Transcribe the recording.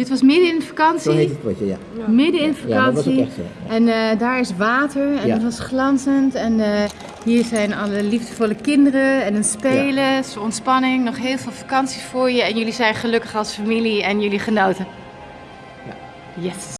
Dit was midden in de Zo heet vakantie. het potje, ja. Midden in de Ja, vakantie. echt En eh, daar is water en het was glanzend. En eh, hier zijn alle liefdevolle kinderen en een spelen, zo ontspanning. Nog heel veel vakantie voor je. En jullie zijn gelukkig als familie en jullie genoten. Yes.